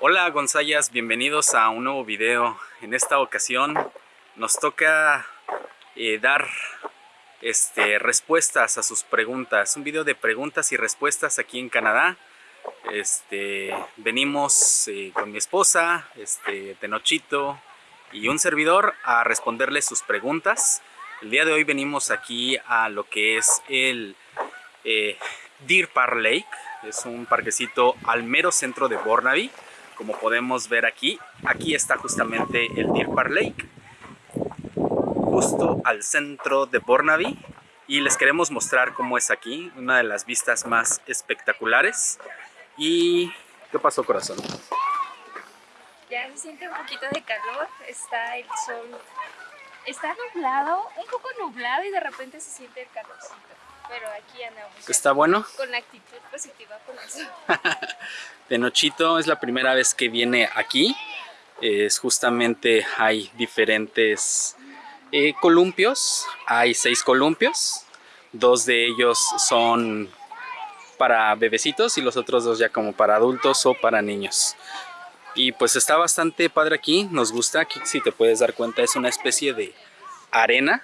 Hola Gonzayas, bienvenidos a un nuevo video. En esta ocasión nos toca eh, dar este, respuestas a sus preguntas. Un video de preguntas y respuestas aquí en Canadá. Este, venimos eh, con mi esposa, este, Tenochito y un servidor a responderles sus preguntas. El día de hoy venimos aquí a lo que es el eh, Deer Park Lake. Es un parquecito al mero centro de Burnaby. Como podemos ver aquí, aquí está justamente el Deer Park Lake. Justo al centro de Burnaby. Y les queremos mostrar cómo es aquí. Una de las vistas más espectaculares. ¿Y qué pasó, corazón? Ya se siente un poquito de calor. Está el sol. Está nublado, un poco nublado y de repente se siente el calorcito. Pero aquí andamos. ¿Está bueno? Con la actitud positiva por eso. Tenochito es la primera vez que viene aquí. Es justamente hay diferentes eh, columpios. Hay seis columpios. Dos de ellos son para bebecitos y los otros dos ya como para adultos o para niños. Y pues está bastante padre aquí, nos gusta, aquí si te puedes dar cuenta es una especie de arena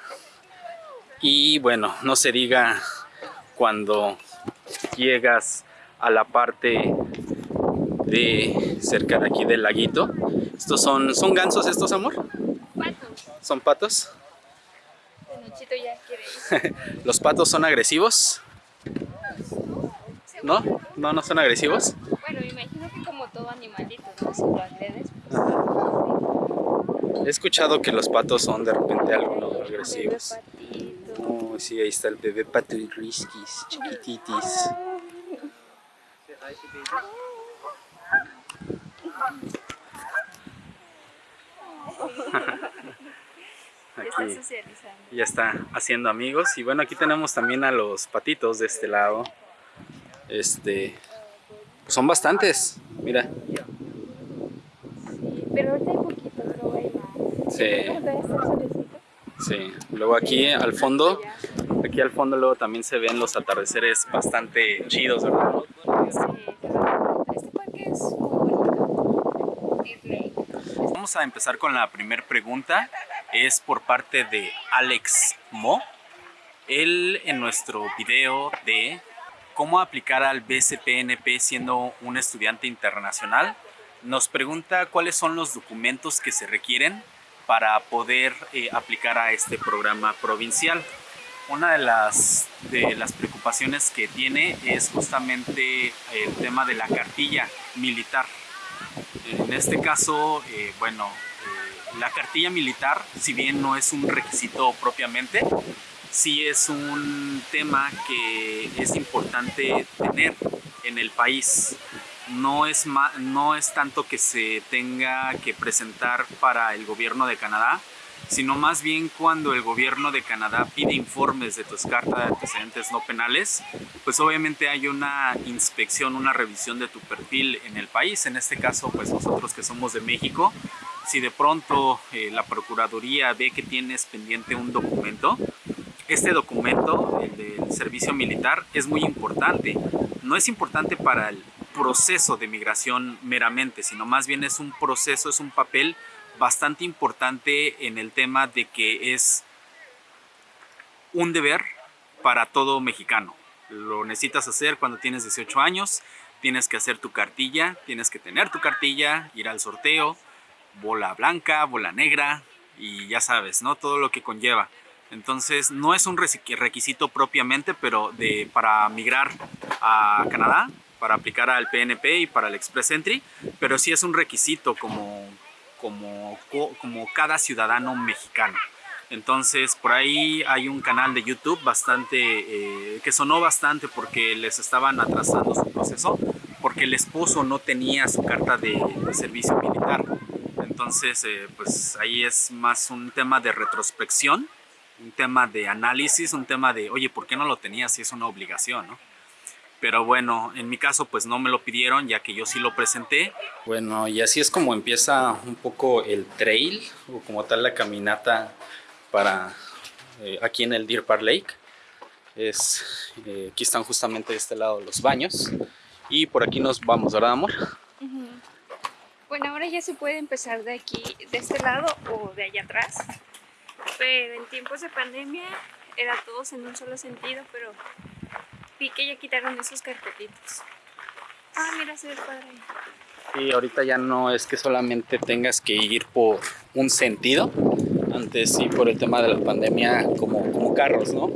y bueno, no se diga cuando llegas a la parte de cerca de aquí del laguito. Estos son, ¿son gansos estos, amor? Patos. ¿Son patos? Ya quiere ir. ¿Los patos son agresivos? ¿No? ¿No, no son agresivos? Bueno, me imagino que como todo animalito, ¿no? Si lo agredes, pues... He escuchado que los patos son de repente algo agresivos. Oh, sí, ahí está el bebé pato y riskis, chiquititis. Ya está Aquí. ya está haciendo amigos. Y bueno aquí tenemos también a los patitos de este lado. Este pues son bastantes. Mira. Sí, pero ahorita hay poquito, pero hay más. Sí. Sí luego aquí al fondo aquí al fondo luego también se ven los atardeceres bastante chidos verdad este. Vamos a empezar con la primera pregunta. Es por parte de Alex Mo. Él en nuestro video de cómo aplicar al BCPNP siendo un estudiante internacional, nos pregunta cuáles son los documentos que se requieren para poder eh, aplicar a este programa provincial. Una de las, de las preocupaciones que tiene es justamente el tema de la cartilla militar. En este caso, eh, bueno, eh, la cartilla militar, si bien no es un requisito propiamente, sí es un tema que es importante tener en el país. No es, no es tanto que se tenga que presentar para el gobierno de Canadá, sino más bien cuando el gobierno de Canadá pide informes de tus cartas de antecedentes no penales, pues obviamente hay una inspección, una revisión de tu perfil en el país. En este caso, pues nosotros que somos de México, si de pronto eh, la Procuraduría ve que tienes pendiente un documento, este documento, el del servicio militar, es muy importante. No es importante para el proceso de migración meramente, sino más bien es un proceso, es un papel bastante importante en el tema de que es un deber para todo mexicano. Lo necesitas hacer cuando tienes 18 años, tienes que hacer tu cartilla, tienes que tener tu cartilla, ir al sorteo, bola blanca, bola negra y ya sabes, ¿no? Todo lo que conlleva. Entonces no es un requisito propiamente, pero de, para migrar a Canadá, para aplicar al PNP y para el Express Entry, pero sí es un requisito como, como, co- como cada ciudadano mexicano. Entonces por ahí hay un canal de YouTube bastante eh, que sonó bastante porque les estaban atrasando su proceso porque el esposo no tenía su carta de, de servicio militar. Entonces eh, pues ahí es más un tema de retrospección, un tema de análisis, un tema de oye, ¿por qué no lo tenías si es una obligación? ¿no? Pero bueno, en mi caso pues no me lo pidieron ya que yo sí lo presenté. Bueno, y así es como empieza un poco el trail o como tal la caminata para eh, aquí en el Deer Park Lake. Es, eh, aquí están justamente de este lado los baños y por aquí nos vamos, ¿verdad amor? Bueno, ahora ya se puede empezar de aquí, de este lado o de allá atrás. Pero en tiempos de pandemia era todos en un solo sentido, pero vi que ya quitaron esos carpetitos. Ah, mira, se ve padre. Y ahorita ya no es que solamente tengas que ir por un sentido. Antes sí, por el tema de la pandemia, como, como carros, ¿no?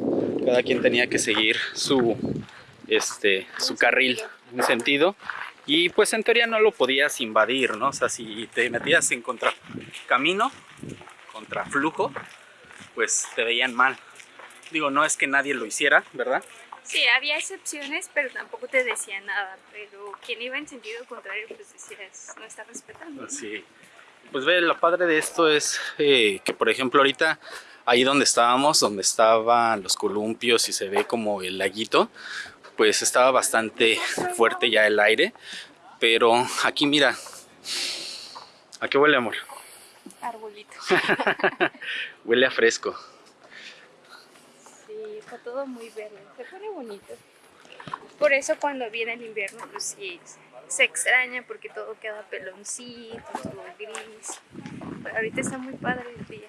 Cada quien tenía que seguir su, este, su carril, un sentido. Y pues en teoría no lo podías invadir, ¿no? O sea, si te metías en contra camino, contra flujo, pues te veían mal. Digo, no es que nadie lo hiciera, ¿verdad? Sí, había excepciones, pero tampoco te decía nada. Pero quien iba en sentido contrario, pues decías, no está respetando. ¿no? Sí. Pues ve, lo padre de esto es eh, que, por ejemplo, ahorita ahí donde estábamos, donde estaban los columpios y se ve como el laguito, pues estaba bastante fuerte ya el aire. Pero aquí mira, ¿a qué huele amor? Arbolito. huele a fresco. Está todo muy verde. Se pone bonito. Por eso cuando viene el invierno, pues sí, se extraña porque todo queda peloncito, todo gris. Pero ahorita está muy padre el día.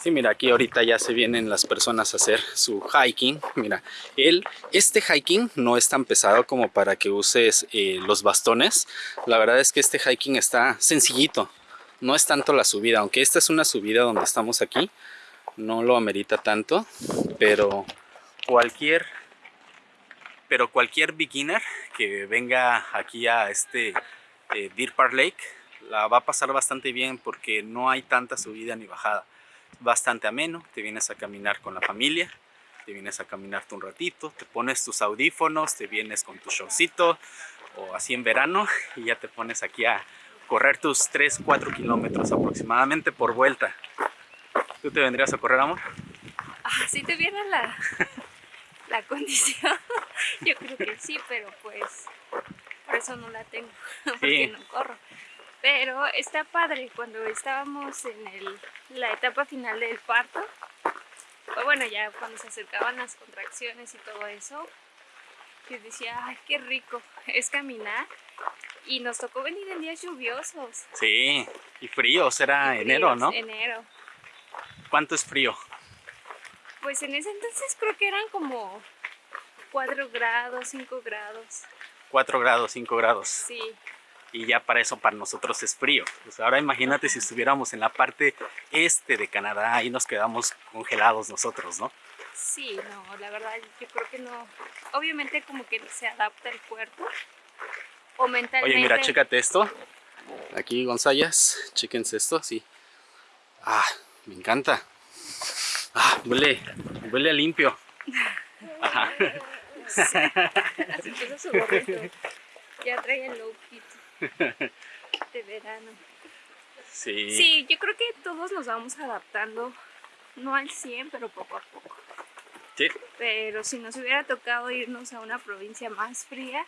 Sí, mira, aquí ahorita ya se vienen las personas a hacer su hiking. Mira, el, este hiking no es tan pesado como para que uses eh, los bastones. La verdad es que este hiking está sencillito. No es tanto la subida, aunque esta es una subida donde estamos aquí. No lo amerita tanto, pero cualquier, pero cualquier beginner que venga aquí a este eh, Deer Park Lake la va a pasar bastante bien porque no hay tanta subida ni bajada bastante ameno, te vienes a caminar con la familia, te vienes a caminarte un ratito, te pones tus audífonos, te vienes con tu showcito o así en verano y ya te pones aquí a correr tus 3, 4 kilómetros aproximadamente por vuelta. ¿Tú te vendrías a correr, amor? Ah, si te viene la, la condición, yo creo que sí, pero pues por eso no la tengo, porque Sí. no corro. Pero está padre, cuando estábamos en el- la etapa final del parto, bueno, ya cuando se acercaban las contracciones y todo eso, yo decía, ay, qué rico es caminar. Y nos tocó venir en días lluviosos. Sí, y frío, será y enero, fríos, ¿no? Enero. ¿Cuánto es frío? Pues en ese entonces creo que eran como 4 grados, 5 grados. 4 grados, 5 grados. Sí, Y ya para eso para nosotros es frío. Pues ahora imagínate si estuviéramos en la parte este de Canadá y nos quedamos congelados nosotros, ¿no? sí, no, la verdad yo creo que no. Obviamente como que se adapta el cuerpo. O mentalmente. Oye, mira, chécate esto. Aquí, González, chéquense esto, sí. Ah, me encanta. Ah, huele, huele limpio. Ajá. Se puso su gorrito. Ya trae el kit de verano. Sí. Sí, yo creo que todos nos vamos adaptando. No al 100, pero poco a poco. Sí. Pero si nos hubiera tocado irnos a una provincia más fría,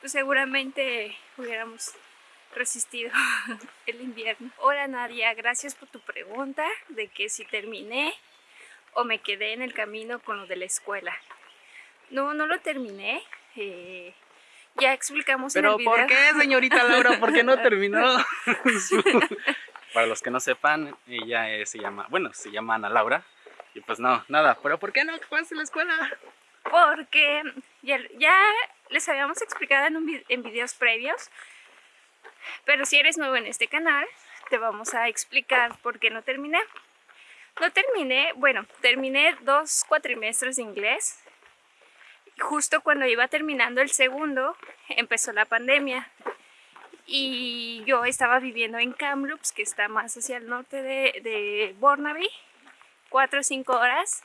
pues seguramente hubiéramos resistido el invierno. Hola Nadia, gracias por tu pregunta de que si terminé o me quedé en el camino con lo de la escuela. No, no lo terminé. eh, ya explicamos en el Pero video. ¿por qué, señorita Laura? ¿Por qué no terminó? Para los que no sepan, ella eh, se llama, bueno, se llama Ana Laura. Y pues no, nada. ¿Pero por qué no acabaste la escuela? Porque ya, ya les habíamos explicado en, un en videos previos, pero si eres nuevo en este canal, te vamos a explicar por qué no terminé. No terminé, bueno, terminé dos cuatrimestres de inglés. Justo cuando iba terminando el segundo, empezó la pandemia. Y yo estaba viviendo en Kamloops, que está más hacia el norte de, de Burnaby, cuatro o cinco horas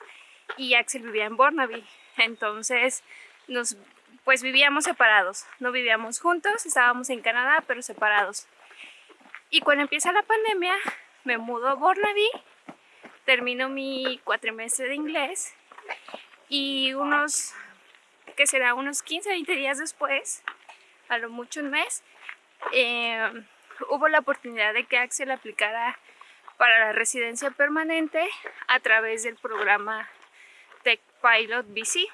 y Axel vivía en Burnaby. Entonces, nos, pues vivíamos separados. No vivíamos juntos, estábamos en Canadá, pero separados. Y cuando empieza la pandemia, me mudo a Burnaby, termino mi cuatrimestre de inglés y unos, que será unos 15, 20 días después, a lo mucho un mes, eh, hubo la oportunidad de que Axel aplicara para la residencia permanente a través del programa Tech Pilot BC.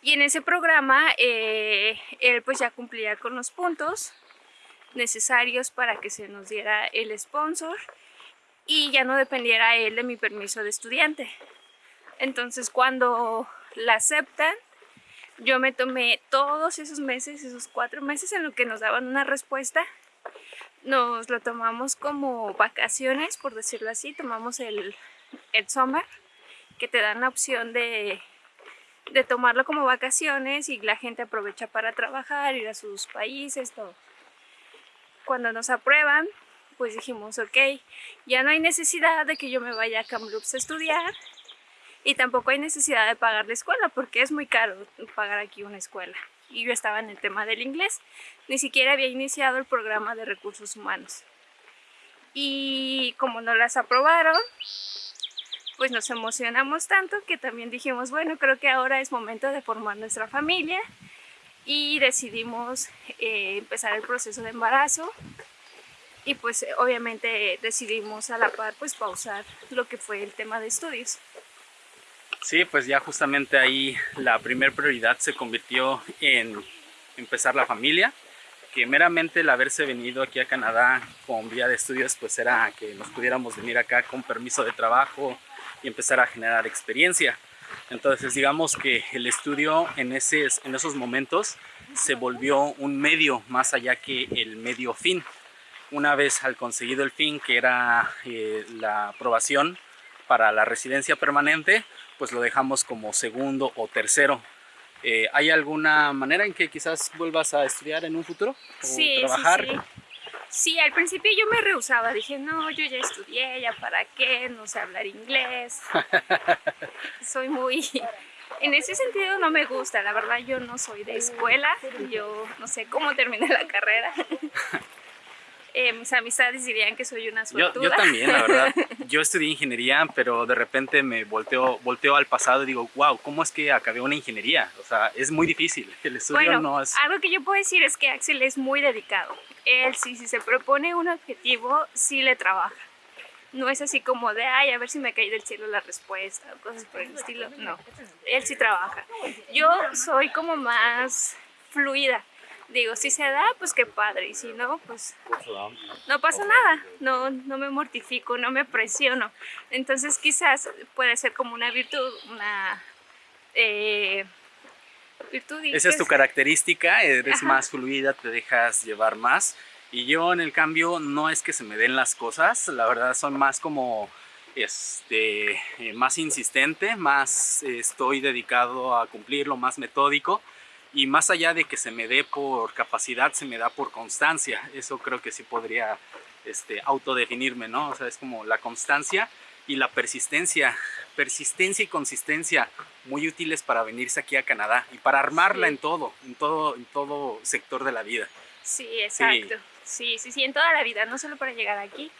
Y en ese programa eh, él pues ya cumplía con los puntos necesarios para que se nos diera el sponsor y ya no dependiera él de mi permiso de estudiante. Entonces cuando la aceptan, yo me tomé todos esos meses, esos cuatro meses en lo que nos daban una respuesta, nos lo tomamos como vacaciones, por decirlo así, tomamos el, el summer, que te dan la opción de, de tomarlo como vacaciones y la gente aprovecha para trabajar, ir a sus países, todo. Cuando nos aprueban, pues dijimos, ok, ya no hay necesidad de que yo me vaya a Kamloops a estudiar y tampoco hay necesidad de pagar la escuela porque es muy caro pagar aquí una escuela. Y yo estaba en el tema del inglés, ni siquiera había iniciado el programa de recursos humanos. Y como no las aprobaron, pues nos emocionamos tanto que también dijimos, bueno, creo que ahora es momento de formar nuestra familia y decidimos eh, empezar el proceso de embarazo y pues obviamente decidimos a la par pues pausar lo que fue el tema de estudios. Sí, pues ya justamente ahí la primer prioridad se convirtió en empezar la familia, que meramente el haberse venido aquí a Canadá con vía de estudios pues era que nos pudiéramos venir acá con permiso de trabajo y empezar a generar experiencia. Entonces digamos que el estudio en, ese, en esos momentos se volvió un medio más allá que el medio fin. Una vez al conseguido el fin que era eh, la aprobación para la residencia permanente, pues lo dejamos como segundo o tercero. Eh, ¿Hay alguna manera en que quizás vuelvas a estudiar en un futuro? ¿O sí, trabajar? Sí, sí. Sí, al principio yo me rehusaba, dije, no, yo ya estudié, ya para qué, no sé hablar inglés. Soy muy... En ese sentido no me gusta, la verdad yo no soy de escuela, yo no sé cómo terminé la carrera. Eh, mis amistades dirían que soy una suertuda. Yo, yo, también, la verdad. Yo estudié ingeniería, pero de repente me volteo, volteo al pasado y digo, wow, ¿cómo es que acabé una ingeniería? O sea, es muy difícil. El estudio bueno, no es... algo que yo puedo decir es que Axel es muy dedicado. Él, sí, si se propone un objetivo, sí le trabaja. No es así como de, ay, a ver si me cae del cielo la respuesta o cosas por el estilo. No, él sí trabaja. Yo soy como más fluida digo, si se da, pues qué padre, y si no, pues no pasa nada, no, no me mortifico, no me presiono. Entonces quizás puede ser como una virtud, una eh, virtud. Esa es tu característica, eres más fluida, te dejas llevar más. Y yo en el cambio no es que se me den las cosas, la verdad son más como este, eh, más insistente, más estoy dedicado a cumplirlo, más metódico y más allá de que se me dé por capacidad, se me da por constancia. Eso creo que sí podría este, autodefinirme, ¿no? O sea, es como la constancia y la persistencia. Persistencia y consistencia muy útiles para venirse aquí a Canadá y para armarla en todo, en todo, en todo sector de la vida. Sí, exacto. Sí. sí, sí, sí, en toda la vida, no solo para llegar aquí,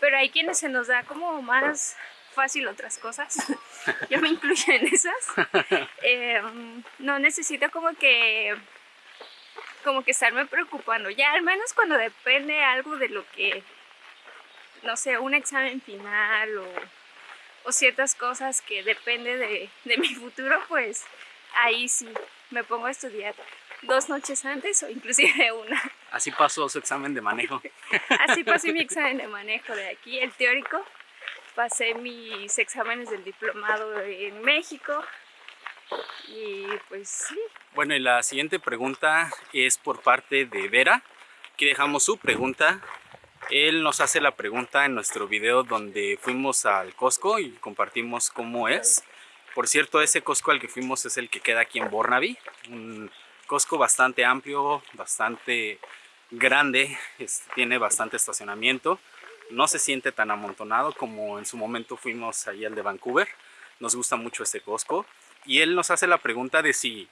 pero hay quienes se nos da como más fácil otras cosas. Yo me incluyo en esas. Em, no necesito como que como que estarme preocupando. Ya al menos cuando depende algo de lo que, no sé, un examen final o, o ciertas cosas que depende de, de mi futuro, pues ahí sí me pongo a estudiar dos noches antes o inclusive una. Así pasó su examen de manejo. Así pasé mi examen de manejo de aquí, el teórico pasé mis exámenes del diplomado en México y pues sí. Bueno, y la siguiente pregunta es por parte de Vera. Aquí dejamos su pregunta. Él nos hace la pregunta en nuestro video donde fuimos al Costco y compartimos cómo es. Por cierto, ese Costco al que fuimos es el que queda aquí en Burnaby. Un Costco bastante amplio, bastante grande, tiene bastante estacionamiento no se siente tan amontonado como en su momento fuimos ahí al de Vancouver. Nos gusta mucho este Costco. Y él nos hace la pregunta de si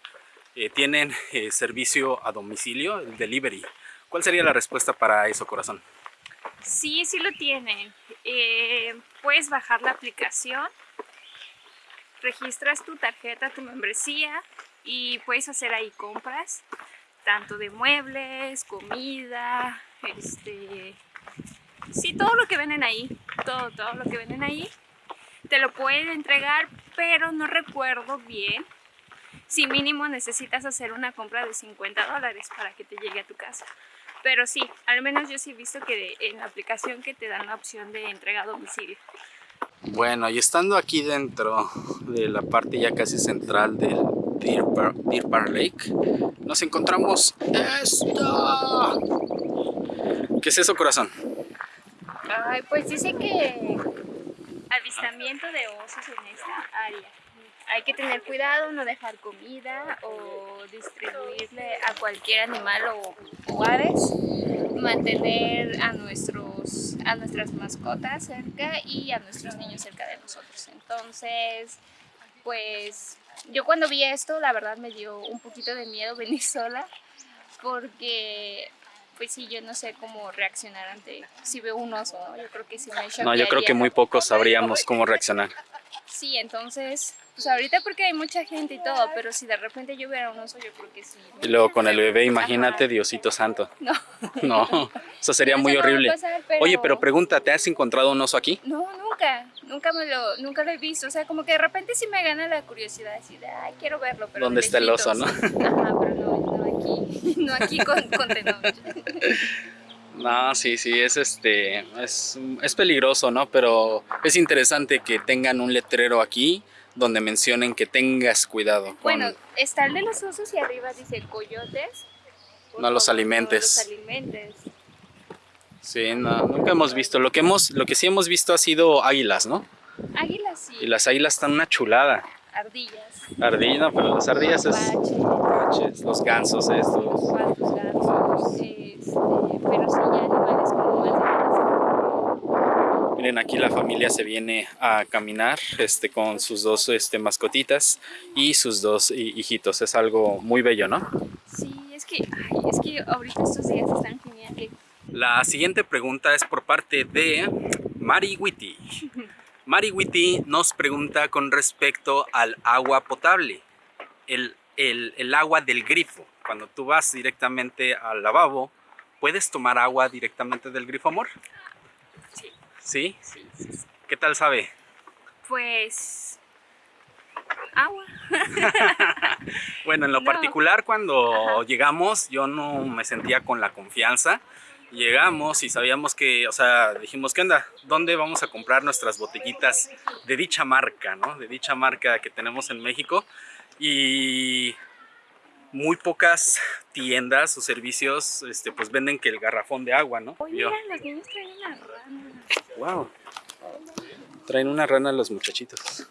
eh, tienen eh, servicio a domicilio, el delivery. ¿Cuál sería la respuesta para eso, corazón? Sí, sí lo tienen. Eh, puedes bajar la aplicación, registras tu tarjeta, tu membresía y puedes hacer ahí compras, tanto de muebles, comida, este, Sí, todo lo que venden ahí, todo, todo lo que venden ahí, te lo pueden entregar, pero no recuerdo bien si mínimo necesitas hacer una compra de 50 dólares para que te llegue a tu casa. Pero sí, al menos yo sí he visto que en la aplicación que te dan la opción de entrega a domicilio. Bueno, y estando aquí dentro de la parte ya casi central del Deer Park, Deer Park Lake, nos encontramos esto. ¿Qué es eso, corazón? Ay, pues dice que avistamiento de osos en esta área. Hay que tener cuidado, no dejar comida o distribuirle a cualquier animal o, o aves. Mantener a, nuestros, a nuestras mascotas cerca y a nuestros niños cerca de nosotros. Entonces, pues yo cuando vi esto, la verdad me dio un poquito de miedo venir sola porque pues sí, yo no sé cómo reaccionar ante si veo un oso, ¿no? Yo creo que sí me No, yo creo que muy pocos sabríamos cómo reaccionar. Sí, entonces, pues ahorita porque hay mucha gente y todo, pero si de repente yo viera un oso, yo creo que sí. Y luego con el bebé, imagínate, Ajá. Diosito santo. No. No, eso sería muy Eso no horrible. pasar, pero- Oye, pero pregunta, ¿te has encontrado un oso aquí? No, nunca, nunca me lo, nunca lo he visto. O sea, como que de repente sí me gana la curiosidad así de, ay, quiero verlo, pero ¿Dónde de está el oso, lejitos. Ajá, pero no, no aquí, no aquí con, con. No, sí, sí, es este, es, es peligroso, ¿no? Pero es interesante que tengan un letrero aquí donde mencionen que tengas cuidado. con- Bueno, está el de los osos y arriba dice coyotes. No los alimentes. No los alimentes. Sí, no, nunca hemos visto. Lo que hemos, lo que sí hemos visto ha sido águilas, ¿no? Águilas sí, Y las águilas están una chulada. ardillas, Ardilla, pero las ardillas es. Paches, los gansos estos. patos, gansos, este, pero sí ya animales como más Miren, aquí la familia se viene a caminar este, con sus dos este, mascotitas y sus dos hi- hijitos. Es algo muy bello, ¿no? Sí, es que, ay, es que ahorita estos días están geniales. La siguiente pregunta es por parte de Mari Witty. Mari Witty nos pregunta con respecto al agua potable, el, el- el agua del grifo. Cuando tú vas directamente al lavabo, ¿puedes tomar agua directamente del grifo, amor? Sí, ¿Sí? sí, sí. sí. ¿Qué tal sabe? Pues, agua. Bueno, en lo No. particular cuando Ajá. llegamos yo no me sentía con la confianza. Llegamos y sabíamos que, o sea, dijimos, ¿qué onda? ¿Dónde vamos a comprar nuestras botellitas de dicha marca, no? De dicha marca que tenemos en México. Y muy pocas tiendas o servicios, este, pues venden que el garrafón de agua, ¿no? Oye, mira, los niños traen una rana. wow. Traen una rana los muchachitos.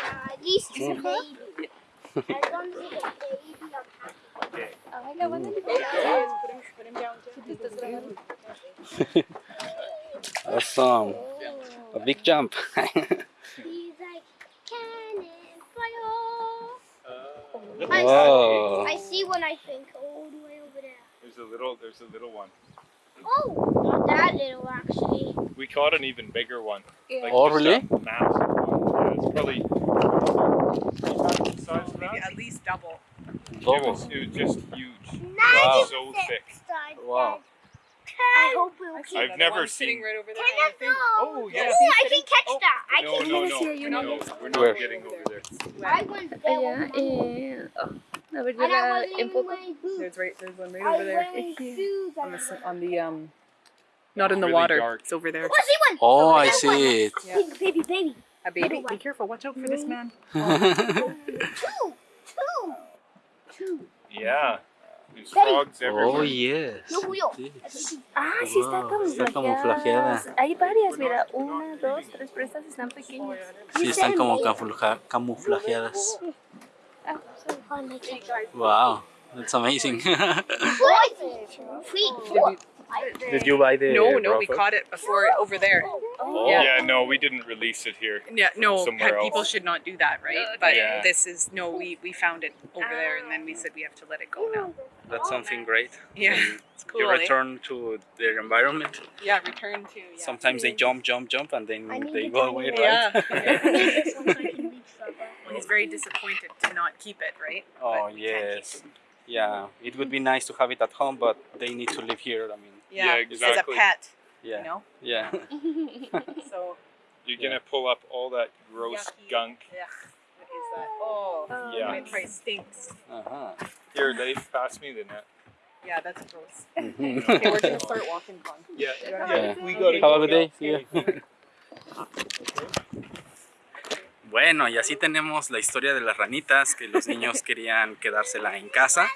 Uh, these Awesome. A big jump. He's like, cannon fire. I, Whoa. I see one, I think, all the way over there. There's a little. There's a little one. Oh, not that little, actually. We caught an even bigger one. Like Oh, really? Massive one. Yeah, it's probably size of that. At least double. It was, it was just huge. Wow. So thick. Wow. I hope we'll I keep see I've never one seen- right over there. Can I go? Oh, yeah. Ooh, I can catch Oh. that. I No, can no, Mira, no. sí hay uno. No, we're not Where? getting over there. I went there Allá, with eh, oh, a ver, yo And I la wasn't even enfoco. wearing boots. There's right. There's one right I over there. wearing shoes. On the on the um. Not in the Really water. dark. It's over there. Oh, I see one. Oh, I There's one. see it. Yeah. Baby, baby, baby. A baby. Be careful. Watch out for this man. Two. Yeah. There's Daddy. frogs everywhere. Oh, yes. Ah, sí están Wow, está camuflajeadas. camuflajeada. Hay varias, mira, una, dos, tres, pero estas están pequeñas. Sí, están como camufla- camuflajeadas. Ah. Oh. Wow, that's amazing. Four feet. Four. Did you buy the No, no, we raw caught it before over there. Oh. Yeah. Yeah, no, we didn't release it here. Yeah, no, Somewhere people else. should not do that, right? But Yeah. this is no, we we found it over there, and then we said we have to let it go now. That's something great. Yeah, When it's cool. You eh? return to their environment. Yeah, return to. Yeah. Sometimes they jump, jump, jump, and then they go away, right? Yeah. Well, he's very disappointed to not keep it, right? oh But we can't keep yes, yeah. It would be nice to have it at home, but they need to live here. I mean, Yeah, Yeah, as exactly. a pet, yeah, you know. yeah. So You're gonna pull up all that gross Yucky. gunk. yeah, what is that? Oh, Yeah. my price stinks. Ajá. Here, Leif, pass me the net. Yeah, that's gross. okay, we're gonna start walking. Yeah, Yeah. we gotta Have a good day. See. Bueno, y así tenemos la historia de las ranitas, que los niños querían quedársela en casa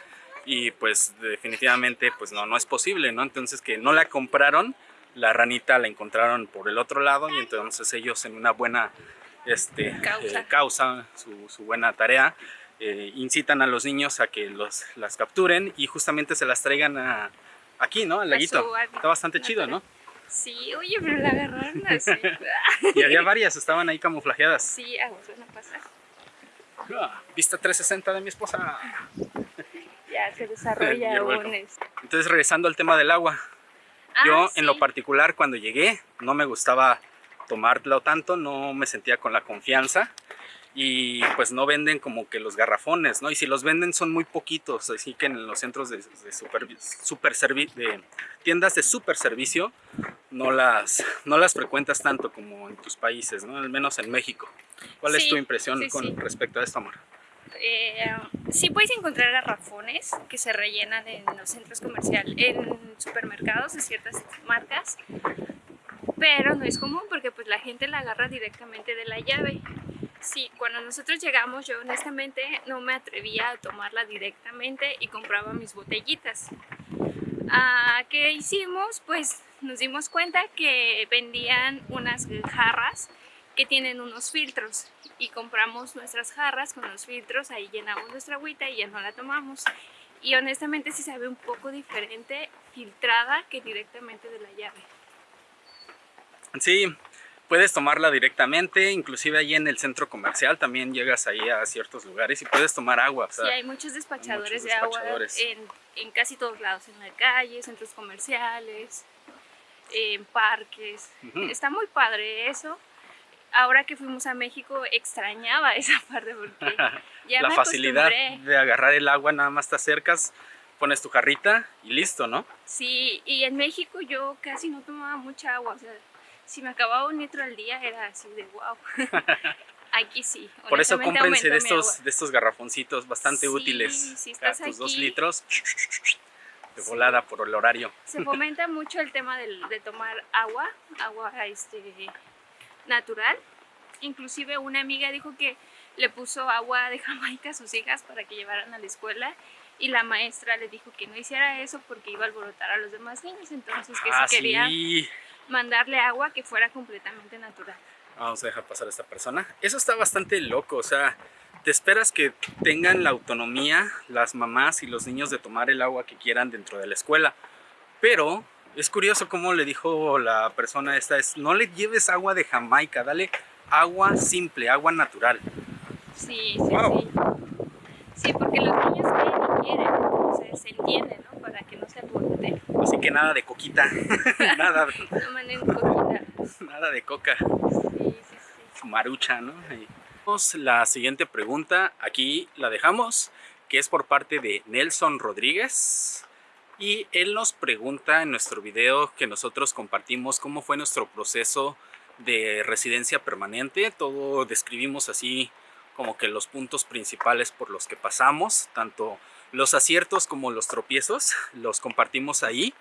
y pues definitivamente pues no, no es posible, ¿no? Entonces que no la compraron, la ranita la encontraron por el otro lado y entonces ellos en una buena este, Causa. eh, causa su, su buena tarea, eh, incitan a los niños a que los, las capturen y justamente se las traigan a, aquí, ¿no? Al A laguito. Está bastante chido, ¿no? Sí, oye, pero la agarraron así. Y había varias, estaban ahí camuflajeadas. Sí, aguas van a pasar. Ah, Vista 360 de mi esposa. Ya se desarrolla un... welcome. es- Entonces regresando al tema del agua, Ah, yo sí. en lo particular cuando llegué no me gustaba tomarlo tanto, no me sentía con la confianza y pues no venden como que los garrafones, ¿no? Y si los venden son muy poquitos, así que en los centros de, de super, super servi- de tiendas de super servicio no las, no las frecuentas tanto como en tus países, ¿no? Al menos en México. ¿Cuál es Sí, tu impresión sí, con respecto a esto, amor? Eh, sí puedes encontrar garrafones que se rellenan en los centros comerciales, en supermercados de ciertas marcas, pero no es común porque pues la gente la agarra directamente de la llave. Sí, cuando nosotros llegamos yo honestamente no me atrevía a tomarla directamente y compraba mis botellitas. Ah, ¿Qué hicimos? Pues nos dimos cuenta que vendían unas jarras que tienen unos filtros y compramos nuestras jarras con los filtros, ahí llenamos nuestra agüita y ya no la tomamos. Y honestamente sí sabe un poco diferente filtrada que directamente de la llave. Sí, puedes tomarla directamente, inclusive ahí en el centro comercial también llegas ahí a ciertos lugares y puedes tomar agua. o sea, Sí, hay muchos despachadores muchos de agua despachadores. en, en casi todos lados, en la calle, centros comerciales, en parques. Ujú. Está muy padre eso. Ahora que fuimos a México extrañaba esa parte porque ya la me facilidad de agarrar el agua, nada más te acercas, pones tu jarrita y listo, ¿no? Sí, y en México yo casi no tomaba mucha agua, o sea, si me acababa un litro al día era así de wow. Aquí sí. Por eso cómprense de estos, de estos garrafoncitos bastante Sí, útiles. si estás tus dos aquí. litros de Sí. volada por el horario. Se fomenta mucho el tema del- de, tomar agua, agua este, natural. Inclusive una amiga dijo que le puso agua de Jamaica a sus hijas para que llevaran a la escuela y la maestra le dijo que no hiciera eso porque iba a alborotar a los demás niños, entonces que ah, si quería sí. mandarle agua que fuera completamente natural. Vamos a dejar pasar a esta persona. Eso está bastante loco, o sea, te esperas que tengan la autonomía las mamás y los niños de tomar el agua que quieran dentro de la escuela. Pero es curioso cómo le dijo la persona esta, es no le lleves agua de Jamaica, dale agua simple, agua natural. Sí, sí, Wow. sí. Sí, porque los niños quieren y quieren, entonces se entiende, ¿no? Para que no se alboroten. Así que nada de coquita, nada, en coquita. nada de coca. Sí, sí, sí. marucha, ¿no? La siguiente pregunta aquí la dejamos, que es por parte de Nelson Rodríguez. Y él nos pregunta en nuestro video que nosotros compartimos cómo fue nuestro proceso de residencia permanente. Todo describimos así como que los puntos principales por los que pasamos, tanto los aciertos como los tropiezos, los compartimos ahí.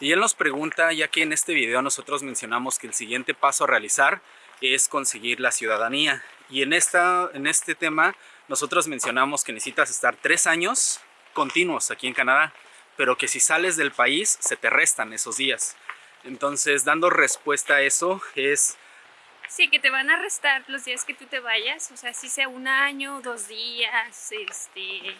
Y él nos pregunta, ya que en este video nosotros mencionamos que el siguiente paso a realizar es conseguir la ciudadanía. Y en, esta, en este tema nosotros mencionamos que necesitas estar tres años continuos aquí en Canadá, pero que si sales del país se te restan esos días. Entonces, dando respuesta a eso es Sí, que te van a restar los días que tú te vayas, o sea, si sea un año, dos días, este,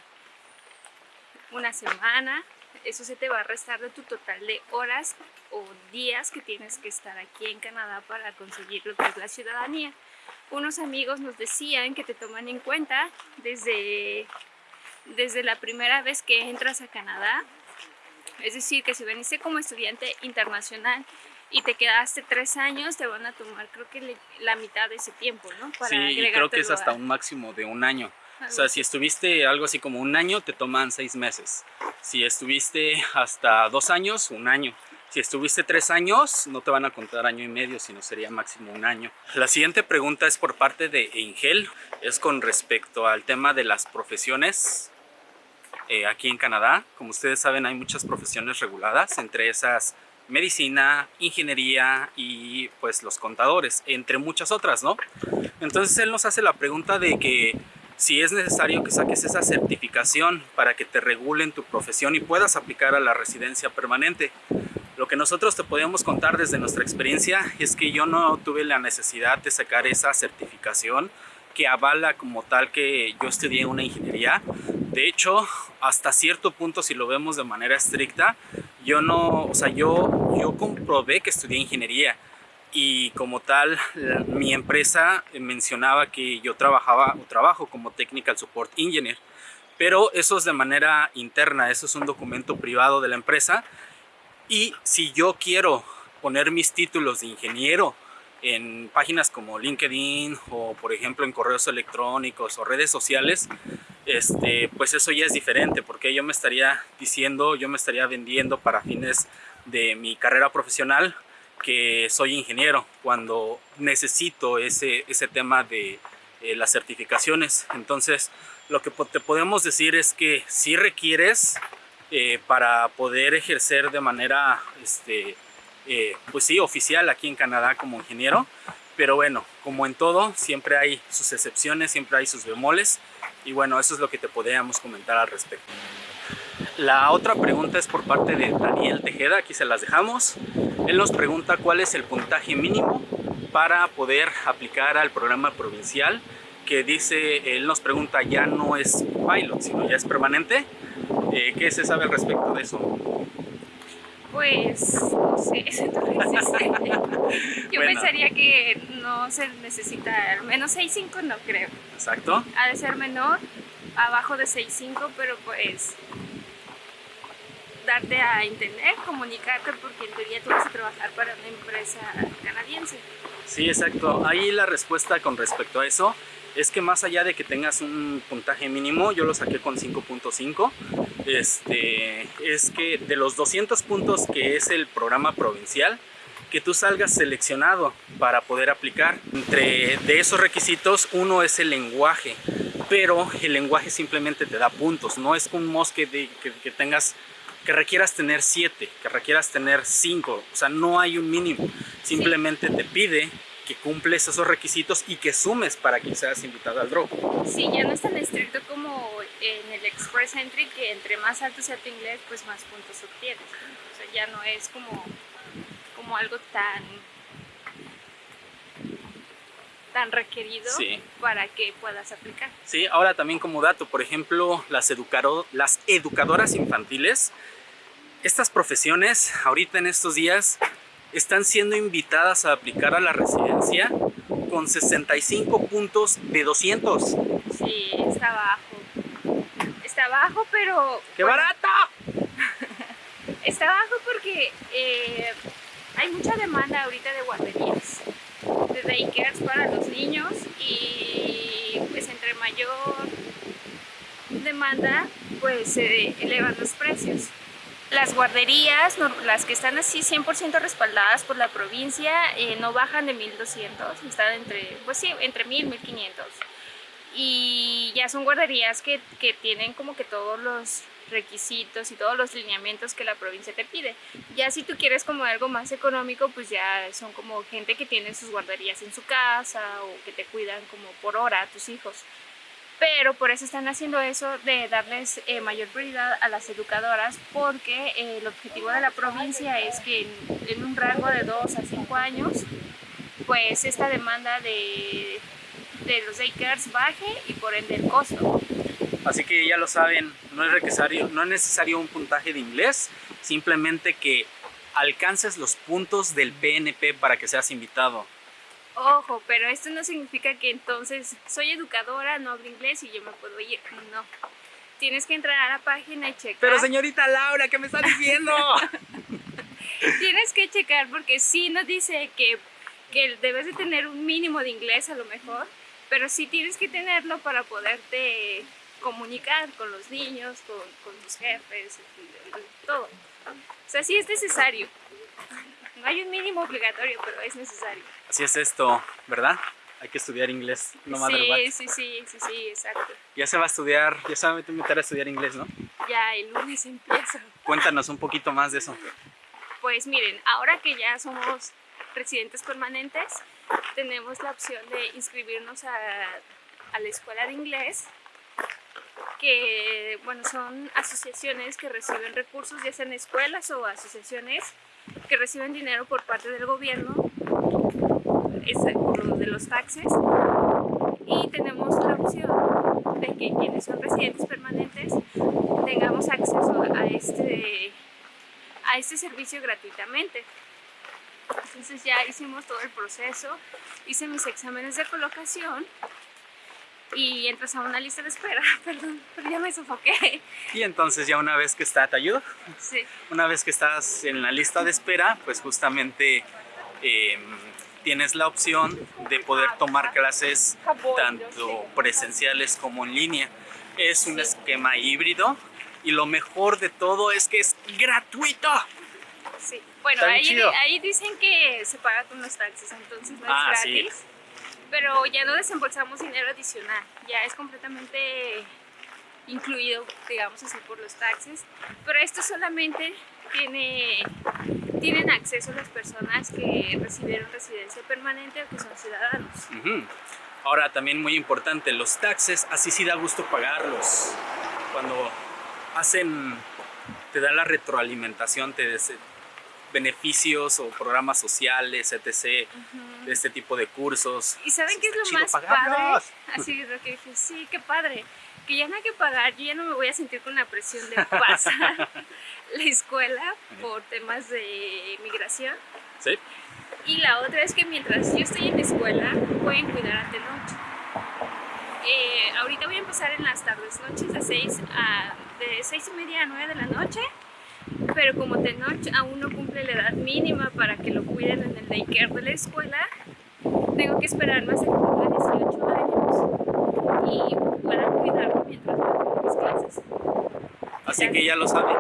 una semana, eso se te va a restar de tu total de horas o días que tienes que estar aquí en Canadá para conseguir lo que es la ciudadanía. Unos amigos nos decían que te toman en cuenta desde, desde la primera vez que entras a Canadá, es decir, que si veniste como estudiante internacional y te quedaste tres años, te van a tomar creo que la mitad de ese tiempo, ¿no? Sí, y creo que es hasta un máximo de un año. O sea, si estuviste algo así como un año, te toman seis meses. Si estuviste hasta dos años, un año. Si estuviste tres años, no te van a contar año y medio, sino sería máximo un año. La siguiente pregunta es por parte de Angel. Es con respecto al tema de las profesiones eh, aquí en Canadá. Como ustedes saben, hay muchas profesiones reguladas, entre esas medicina, ingeniería y pues los contadores, entre muchas otras, ¿no? Entonces él nos hace la pregunta de que si es necesario que saques esa certificación para que te regulen tu profesión y puedas aplicar a la residencia permanente. Lo que nosotros te podemos contar desde nuestra experiencia es que yo no tuve la necesidad de sacar esa certificación que avala como tal que yo estudié una ingeniería. De hecho, hasta cierto punto, si lo vemos de manera estricta, yo no, o sea, yo, yo comprobé que estudié ingeniería y como tal mi empresa mencionaba que yo trabajaba o trabajo como Technical Support Engineer pero eso es de manera interna, eso es un documento privado de la empresa y si yo quiero poner mis títulos de ingeniero en páginas como LinkedIn o por ejemplo en correos electrónicos o redes sociales este, pues eso ya es diferente porque yo me estaría diciendo, yo me estaría vendiendo para fines de mi carrera profesional que soy ingeniero cuando necesito ese, ese tema de eh, las certificaciones. Entonces, lo que te podemos decir es que si requieres eh, para poder ejercer de manera, este, eh, pues sí, oficial aquí en Canadá como ingeniero, pero bueno, como en todo, siempre hay sus excepciones, siempre hay sus bemoles, y bueno, eso es lo que te podríamos comentar al respecto. La otra pregunta es por parte de Daniel Tejeda, aquí se las dejamos. Él nos pregunta cuál es el puntaje mínimo para poder aplicar al programa provincial que dice, él nos pregunta, ya no es pilot, sino ya es permanente. Eh, ¿Qué se sabe al respecto de eso? Pues, no sé, Yo pensaría que no se necesita, al menos 6.5 no creo. Exacto. Ha de ser menor, abajo de 6.5, pero pues darte a entender, comunicarte, porque en teoría tú vas a trabajar para una empresa canadiense. Sí, exacto. Ahí la respuesta con respecto a eso es que más allá de que tengas un puntaje mínimo, yo lo saqué con 5.5, este, es que de los 200 puntos que es el programa provincial, que tú salgas seleccionado para poder aplicar. Entre de esos requisitos, uno es el lenguaje, pero el lenguaje simplemente te da puntos, no es un mosque de, que, que tengas que requieras tener 7, que requieras tener 5, o sea, no hay un mínimo, simplemente te pide que cumples esos requisitos y que sumes para que seas invitado al drop. Sí, ya no es tan estricto como en el Express Entry, que entre más alto sea tu inglés, pues más puntos obtienes. O sea, ya no es como, como algo tan tan requerido para que puedas aplicar. Sí, ahora también como dato, por ejemplo, las, educado, las educadoras infantiles, estas profesiones ahorita en estos días están siendo invitadas a aplicar a la residencia con 65 puntos de 200. Sí, está bajo. Está bajo, pero... ¡Qué barata! está bajo porque eh, hay mucha demanda ahorita de guarderías de daycares para los niños y pues entre mayor demanda pues se elevan los precios. Las guarderías, las que están así 100% respaldadas por la provincia, eh, no bajan de 1200, están entre, pues sí, entre 1000 y 1500. Y ya son guarderías que, que tienen como que todos los requisitos y todos los lineamientos que la provincia te pide. Ya si tú quieres como algo más económico, pues ya son como gente que tiene sus guarderías en su casa o que te cuidan como por hora a tus hijos. Pero por eso están haciendo eso de darles eh, mayor prioridad a las educadoras porque eh, el objetivo de la provincia es que en, en un rango de 2 a 5 años pues esta demanda de, de los daycares baje y por ende el costo. Así que ya lo saben, no es necesario, no es necesario un puntaje de inglés, simplemente que alcances los puntos del PNP para que seas invitado. Ojo, pero esto no significa que entonces soy educadora, no hablo inglés y yo me puedo ir. No. Tienes que entrar a la página y checar. Pero señorita Laura, ¿qué me está diciendo? Tienes que checar porque sí nos dice que, que debes de tener un mínimo de inglés a lo mejor, pero sí tienes que tenerlo para poderte comunicar con los niños, con, con los jefes, todo. O sea, sí es necesario. No hay un mínimo obligatorio, pero es necesario. Así es esto, ¿verdad? Hay que estudiar inglés, no sí, sí, sí, sí, sí, exacto. Ya se va a estudiar, ya se va a meter a estudiar inglés, ¿no? ya el lunes empiezo. Cuéntanos un poquito más de eso. Pues miren, ahora que ya somos residentes permanentes, tenemos la opción de inscribirnos a, a la escuela de inglés, que bueno, son asociaciones que reciben recursos, ya sean escuelas o asociaciones que reciben dinero por parte del gobierno, de los taxes, y tenemos la opción de que quienes son residentes permanentes tengamos acceso a este, a este servicio gratuitamente. Entonces ya hicimos todo el proceso, hice mis exámenes de colocación y entras a una lista de espera, perdón, pero ya me sofoqué. Y entonces ya una vez que está, ¿te ayudo? Sí, Una vez que estás en la lista de espera, pues justamente eh, tienes la opción de poder tomar clases tanto presenciales como en línea. Es un esquema híbrido y lo mejor de todo es que es gratuito. sí. Bueno, ahí, ahí dicen que se paga con los taxis, entonces no Ah, es sí. Pero ya no desembolsamos dinero adicional, ya es completamente incluido, digamos así, por los taxes. Pero esto solamente tiene, tienen acceso las personas que recibieron residencia permanente o que son ciudadanos. Ahora también muy importante, los taxes, así sí da gusto pagarlos. Cuando hacen, te da la retroalimentación, te beneficios o programas sociales, etc. de este tipo de cursos. ¿Y saben qué es lo más pagarlos. padre? Así lo que dije, sí, qué padre. Que ya no hay que pagar, yo ya no me voy a sentir con la presión de pasar la escuela por temas de migración. ¿Sí? Y la otra es que mientras yo estoy en la escuela, pueden cuidar ante noche. Eh, ahorita voy a empezar en las tardes noches de 6 a de seis y media a 9 de la noche, pero como de noche aún no cumple la edad mínima para que lo cuiden en el daycare de la escuela, tengo que hasta que cumpla 18 años y pueda cuidarlo mientras voy mis clases. Así que ya lo saben.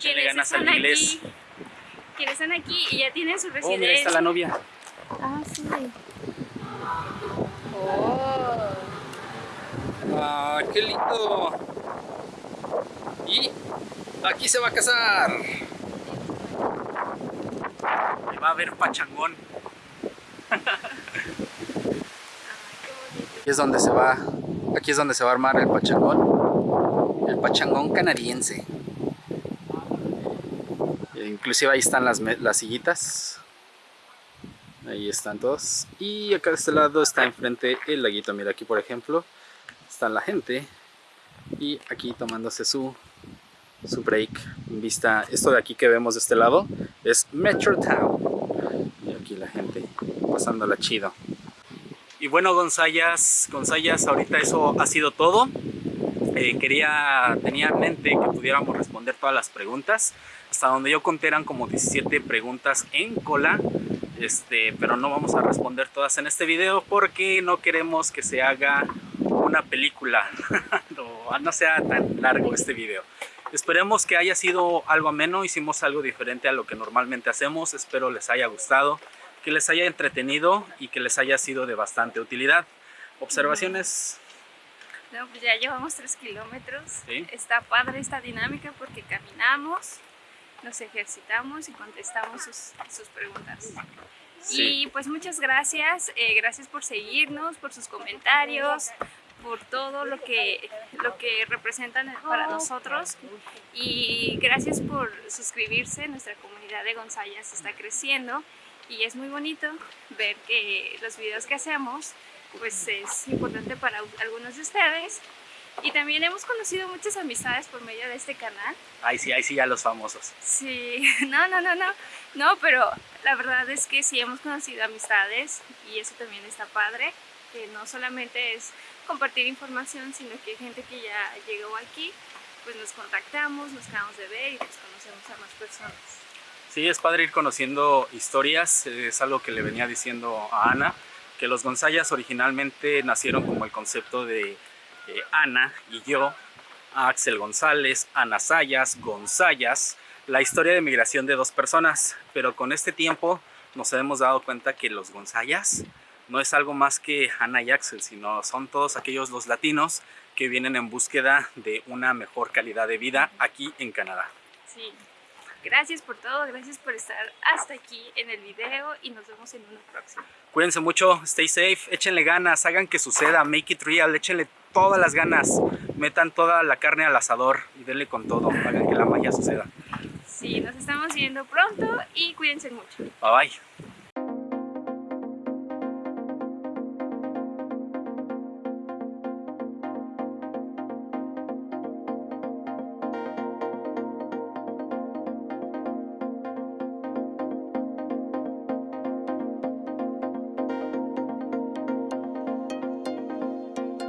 Quienes ganas al están inglés. aquí, quienes están aquí y ya tienen su Oh, residencia. mira, ahí está la novia. Ah, sí. Oh. Ah, qué lindo. Y aquí se va a casar. Y va a haber pachangón. Aquí es donde se va, aquí es donde se va a armar el pachangón, el pachangón canadiense. E inclusive ahí están las, las sillitas. Ahí están todos. Y acá de este lado está enfrente el laguito. Mira aquí por ejemplo está la gente. Y aquí tomándose su, su break. Vista, esto de aquí que vemos de este lado es Metro Town. Y aquí la gente pasándola chido. Y bueno, Gonzayas, Gonzayas, ahorita eso ha sido todo. Eh, quería, tenía en mente que pudiéramos responder todas las preguntas. Hasta donde yo conté eran como 17 preguntas en cola. Este, pero no vamos a responder todas en este video porque no queremos que se haga una película o no sea tan largo este video. Esperemos que haya sido algo ameno, hicimos algo diferente a lo que normalmente hacemos, espero les haya gustado, que les haya entretenido y que les haya sido de bastante utilidad. Observaciones, No, pues ya llevamos tres kilómetros. Sí. Está padre esta dinámica porque caminamos, nos ejercitamos y contestamos sus, sus preguntas. Sí. Y pues muchas gracias, eh, gracias por seguirnos, por sus comentarios, por todo lo que, lo que representan para nosotros. Y gracias por suscribirse, nuestra comunidad de Gonzayas está creciendo y es muy bonito ver que los videos que hacemos pues es importante para algunos de ustedes. Y también hemos conocido muchas amistades por medio de este canal. Ahí sí, ahí sí ya los famosos. Sí, no, no, no, no, no, pero la verdad es que sí hemos conocido amistades y eso también está padre, que no solamente es compartir información, sino que hay gente que ya llegó aquí, pues nos contactamos, nos quedamos de ver y pues conocemos a más personas. Sí, es padre ir conociendo historias, es algo que le venía diciendo a Ana, que los Gonzayas originalmente nacieron como el concepto de eh, Ana y yo, Axel González, Ana Sayas, Gonzayas, la historia de migración de dos personas, pero con este tiempo nos hemos dado cuenta que los Gonzayas no es algo más que Ana y Axel, sino son todos aquellos los latinos que vienen en búsqueda de una mejor calidad de vida aquí en Canadá. Sí. Gracias por todo, gracias por estar hasta aquí en el video y nos vemos en uno próximo. Cuídense mucho, stay safe, échenle ganas, hagan que suceda, make it real, échenle todas las ganas, metan toda la carne al asador y denle con todo, hagan que la magia suceda. Sí, nos estamos viendo pronto y cuídense mucho. Bye bye.